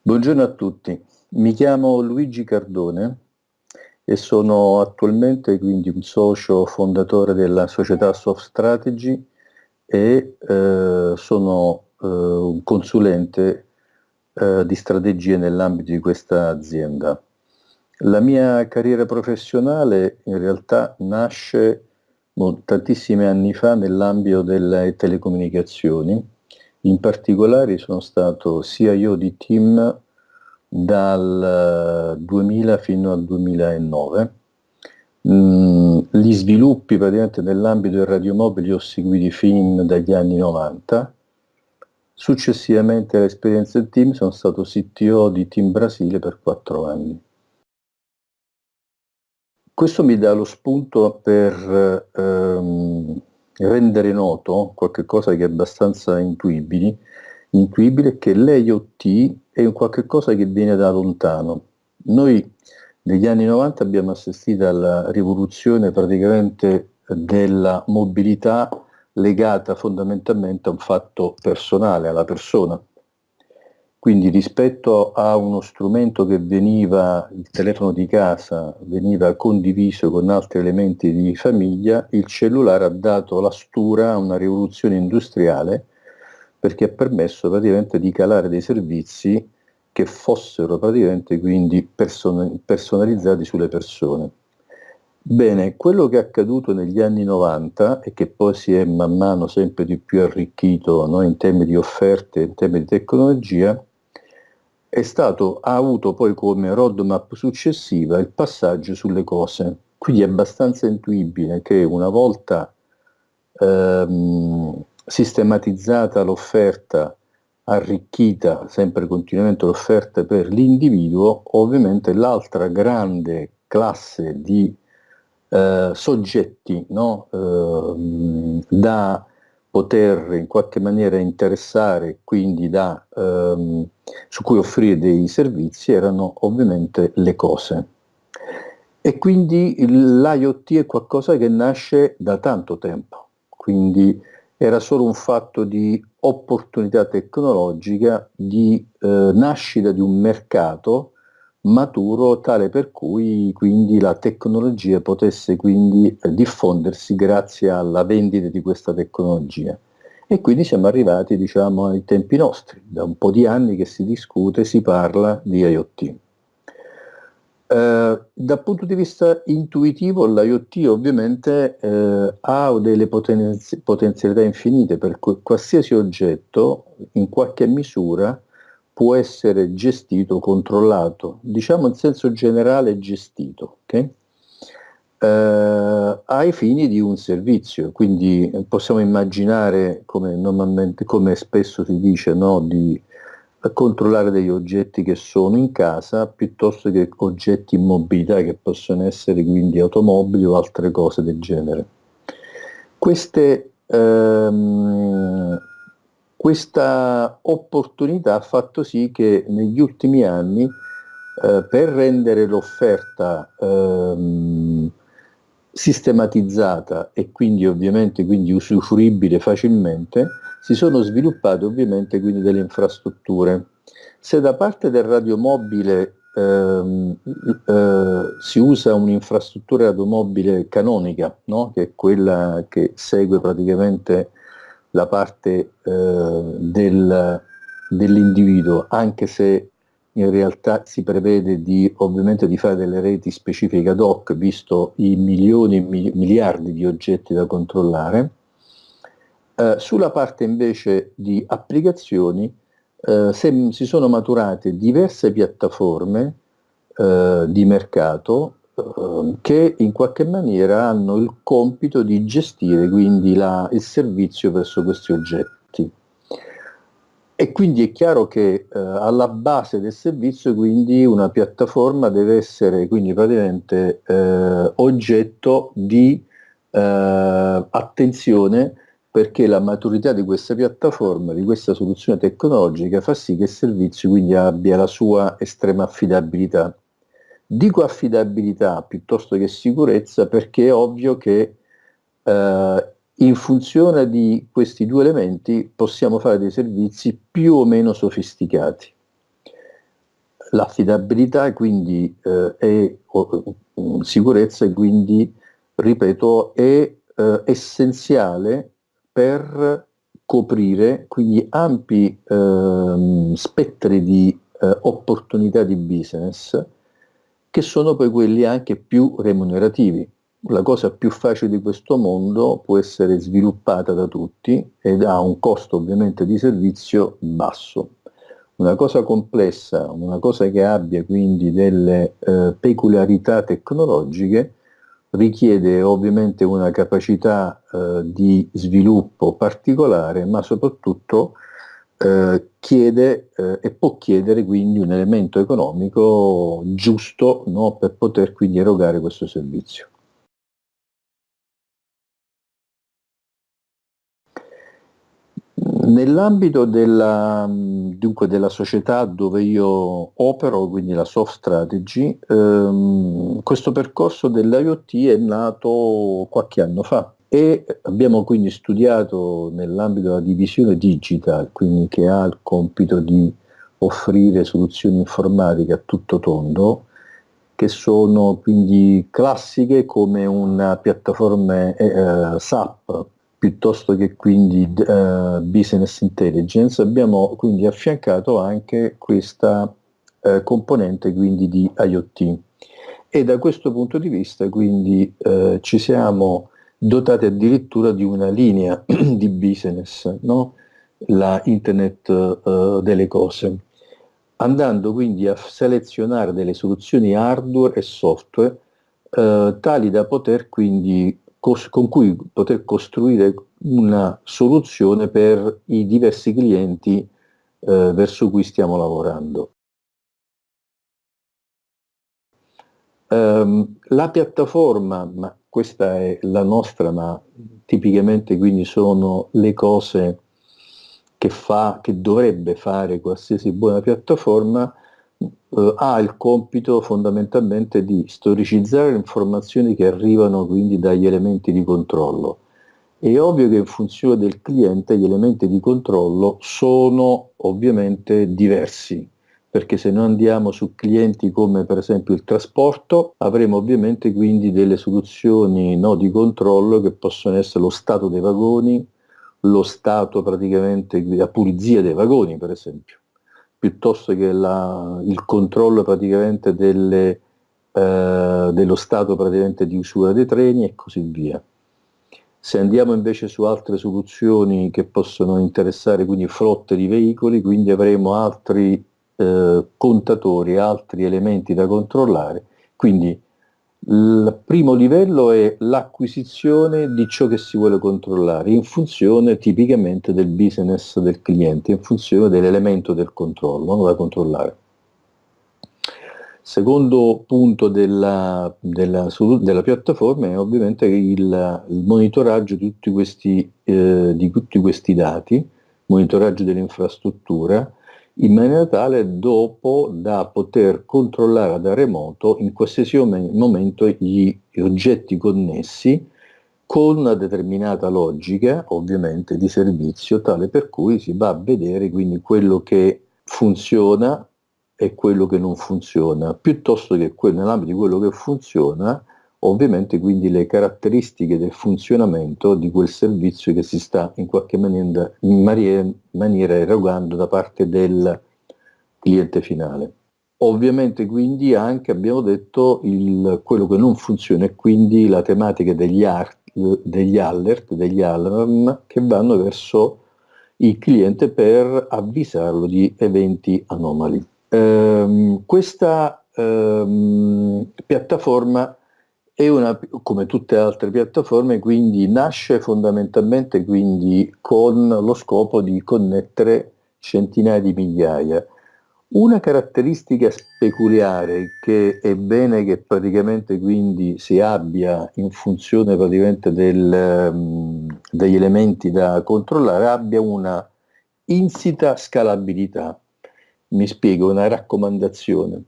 Buongiorno a tutti, mi chiamo Luigi Cardone e sono attualmente quindi un socio fondatore della società Soft Strategy e eh, sono eh, un consulente eh, di strategie nell'ambito di questa azienda. La mia carriera professionale in realtà nasce tantissimi anni fa nell'ambito delle telecomunicazioni in particolare sono stato CIO di team dal 2000 eh, fino al 2009. Mm, gli sviluppi praticamente nell'ambito del radiomobile ho seguiti fin dagli anni 90. Successivamente all'esperienza del team sono stato CTO di Team Brasile per quattro anni. Questo mi dà lo spunto per ehm, rendere noto qualcosa che è abbastanza intuibile, intuibile che l'IoT è un qualche cosa che viene da lontano. Noi negli anni 90 abbiamo assistito alla rivoluzione praticamente della mobilità legata fondamentalmente a un fatto personale, alla persona. Quindi rispetto a uno strumento che veniva, il telefono di casa, veniva condiviso con altri elementi di famiglia, il cellulare ha dato la stura a una rivoluzione industriale perché ha permesso praticamente di calare dei servizi che fossero praticamente quindi person personalizzati sulle persone. Bene, quello che è accaduto negli anni 90 e che poi si è man mano sempre di più arricchito no, in termini di offerte, in termini di tecnologia, è stato, ha avuto poi come roadmap successiva il passaggio sulle cose. Quindi è abbastanza intuibile che una volta ehm, sistematizzata l'offerta, arricchita sempre continuamente l'offerta per l'individuo, ovviamente l'altra grande classe di eh, soggetti no? eh, da poter in qualche maniera interessare, quindi da, ehm, su cui offrire dei servizi, erano ovviamente le cose. E quindi l'IoT è qualcosa che nasce da tanto tempo, quindi era solo un fatto di opportunità tecnologica, di eh, nascita di un mercato maturo tale per cui quindi la tecnologia potesse quindi eh, diffondersi grazie alla vendita di questa tecnologia. E quindi siamo arrivati diciamo ai tempi nostri, da un po' di anni che si discute, si parla di IoT. Eh, dal punto di vista intuitivo l'IoT ovviamente eh, ha delle potenzi potenzialità infinite per qualsiasi oggetto in qualche misura può essere gestito, controllato, diciamo in senso generale gestito, okay? eh, ai fini di un servizio, quindi possiamo immaginare, come, normalmente, come spesso si dice, no, di controllare degli oggetti che sono in casa piuttosto che oggetti in mobilità che possono essere quindi automobili o altre cose del genere. Queste ehm, questa opportunità ha fatto sì che negli ultimi anni eh, per rendere l'offerta ehm, sistematizzata e quindi ovviamente quindi usufruibile facilmente, si sono sviluppate ovviamente quindi delle infrastrutture. Se da parte del radiomobile ehm, eh, si usa un'infrastruttura radiomobile canonica, no? che è quella che segue praticamente la parte eh, del, dell'individuo, anche se in realtà si prevede di, ovviamente di fare delle reti specifiche ad hoc, visto i milioni e miliardi di oggetti da controllare. Eh, sulla parte invece di applicazioni eh, se, si sono maturate diverse piattaforme eh, di mercato che in qualche maniera hanno il compito di gestire quindi la, il servizio verso questi oggetti. E quindi è chiaro che eh, alla base del servizio quindi una piattaforma deve essere quindi praticamente eh, oggetto di eh, attenzione perché la maturità di questa piattaforma, di questa soluzione tecnologica fa sì che il servizio quindi abbia la sua estrema affidabilità. Dico affidabilità piuttosto che sicurezza perché è ovvio che eh, in funzione di questi due elementi possiamo fare dei servizi più o meno sofisticati. l'affidabilità quindi eh, è o, sicurezza quindi, ripeto, è eh, essenziale per coprire quindi ampi eh, spettri di eh, opportunità di business che sono poi quelli anche più remunerativi. La cosa più facile di questo mondo può essere sviluppata da tutti ed ha un costo ovviamente di servizio basso. Una cosa complessa, una cosa che abbia quindi delle eh, peculiarità tecnologiche, richiede ovviamente una capacità eh, di sviluppo particolare, ma soprattutto eh, chiede eh, e può chiedere quindi un elemento economico giusto no, per poter quindi erogare questo servizio. Nell'ambito della, della, società dove io opero, quindi la soft strategy, ehm, questo percorso dell'IoT è nato qualche anno fa e abbiamo quindi studiato nell'ambito della divisione digital, quindi che ha il compito di offrire soluzioni informatiche a tutto tondo, che sono quindi classiche come una piattaforma eh, SAP piuttosto che quindi uh, business intelligence, abbiamo quindi affiancato anche questa uh, componente quindi di IoT. E da questo punto di vista quindi uh, ci siamo dotati addirittura di una linea di business, no? la internet delle cose, andando quindi a selezionare delle soluzioni hardware e software tali da poter quindi con cui poter costruire una soluzione per i diversi clienti eh, verso cui stiamo lavorando. Um, la piattaforma, ma questa è la nostra, ma tipicamente quindi sono le cose che fa, che dovrebbe fare qualsiasi buona piattaforma, eh, ha il compito fondamentalmente di storicizzare le informazioni che arrivano quindi dagli elementi di controllo. È ovvio che in funzione del cliente gli elementi di controllo sono ovviamente diversi, perché se noi andiamo su clienti come per esempio il trasporto, avremo ovviamente quindi delle soluzioni no, di controllo che possono essere lo stato dei vagoni, lo stato praticamente, la pulizia dei vagoni per esempio piuttosto che la, il controllo praticamente delle, eh, dello stato praticamente di usura dei treni e così via. Se andiamo invece su altre soluzioni che possono interessare quindi flotte di veicoli, quindi avremo altri eh, contatori, altri elementi da controllare, quindi il primo livello è l'acquisizione di ciò che si vuole controllare in funzione tipicamente del business del cliente, in funzione dell'elemento del controllo da controllare. Secondo punto della, della, della piattaforma è ovviamente il, il monitoraggio di tutti, questi, eh, di tutti questi dati, monitoraggio dell'infrastruttura, in maniera tale dopo da poter controllare da remoto in qualsiasi momento gli oggetti connessi con una determinata logica, ovviamente, di servizio, tale per cui si va a vedere quindi quello che funziona e quello che non funziona, piuttosto che nell'ambito di quello che funziona, ovviamente quindi le caratteristiche del funzionamento di quel servizio che si sta in qualche maniera, in maniera, erogando da parte del cliente finale. Ovviamente quindi anche abbiamo detto il, quello che non funziona e quindi la tematica degli, art, degli alert, degli alarm che vanno verso il cliente per avvisarlo di eventi anomali. Ehm, questa ehm, piattaforma è una, come tutte le altre piattaforme, quindi nasce fondamentalmente quindi con lo scopo di connettere centinaia di migliaia. Una caratteristica peculiare che è bene che praticamente quindi si abbia in funzione praticamente del, um, degli elementi da controllare, abbia una insita scalabilità. Mi spiego, una raccomandazione.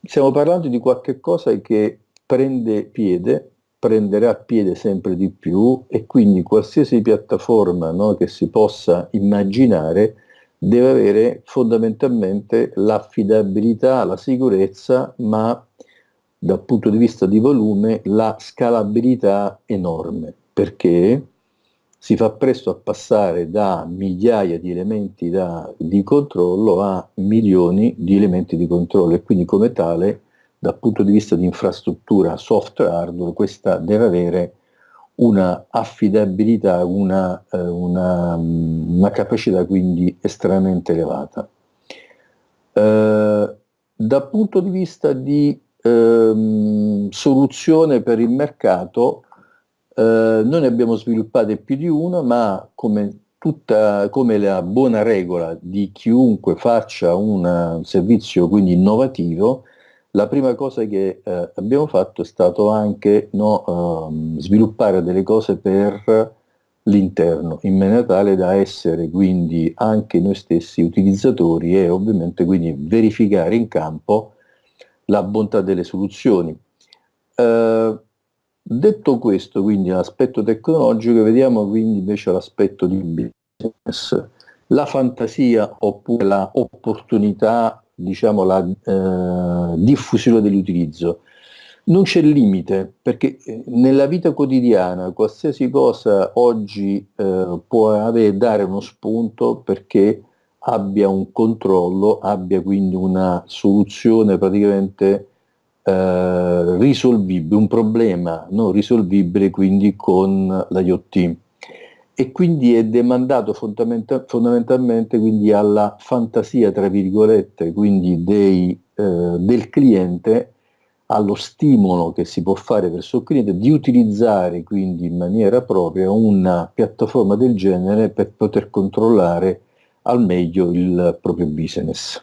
Stiamo parlando di qualche cosa che prende piede, prenderà piede sempre di più e quindi qualsiasi piattaforma no, che si possa immaginare deve avere fondamentalmente l'affidabilità, la sicurezza, ma dal punto di vista di volume la scalabilità enorme, perché si fa presto a passare da migliaia di elementi da, di controllo a milioni di elementi di controllo e quindi come tale dal punto di vista di infrastruttura software hardware questa deve avere una affidabilità, una, eh, una, una capacità quindi estremamente elevata. Eh, dal punto di vista di ehm, soluzione per il mercato, eh, noi ne abbiamo sviluppate più di una, ma come, tutta, come la buona regola di chiunque faccia un servizio quindi innovativo, la prima cosa che eh, abbiamo fatto è stato anche no, ehm, sviluppare delle cose per l'interno, in maniera tale da essere quindi anche noi stessi utilizzatori e ovviamente quindi verificare in campo la bontà delle soluzioni. Eh, detto questo, quindi l'aspetto tecnologico, vediamo quindi invece l'aspetto di business. La fantasia oppure la opportunità, diciamo la eh, diffusione dell'utilizzo. Non c'è limite, perché eh, nella vita quotidiana qualsiasi cosa oggi eh, può avere, dare uno spunto perché abbia un controllo, abbia quindi una soluzione praticamente eh, risolvibile, un problema non risolvibile quindi con l'IoT e quindi è demandato fondamental fondamentalmente quindi alla fantasia tra virgolette quindi dei, eh, del cliente allo stimolo che si può fare verso il cliente di utilizzare quindi in maniera propria una piattaforma del genere per poter controllare al meglio il proprio business.